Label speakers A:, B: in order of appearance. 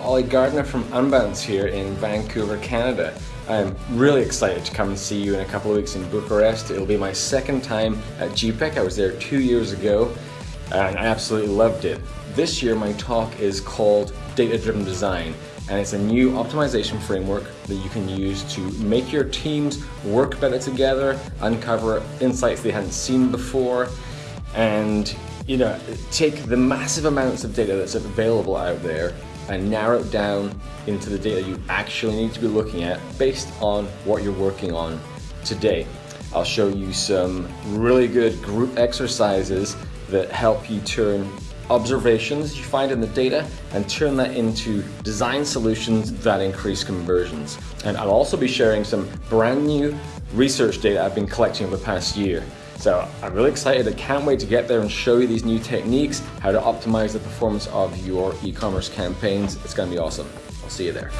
A: Gardner from Unbounce here in Vancouver, Canada. I'm really excited to come and see you in a couple of weeks in Bucharest. It'll be my second time at GPEC. I was there two years ago and I absolutely loved it. This year my talk is called Data Driven Design and it's a new optimization framework that you can use to make your teams work better together, uncover insights they hadn't seen before, and you know, take the massive amounts of data that's available out there and narrow it down into the data you actually need to be looking at based on what you're working on today. I'll show you some really good group exercises that help you turn observations you find in the data and turn that into design solutions that increase conversions. And I'll also be sharing some brand new research data I've been collecting over the past year. So I'm really excited. I can't wait to get there and show you these new techniques, how to optimize the performance of your e-commerce campaigns. It's gonna be awesome. I'll see you there.